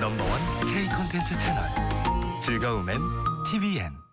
넘버원 K 콘텐츠 채널. 즐거움엔 TVN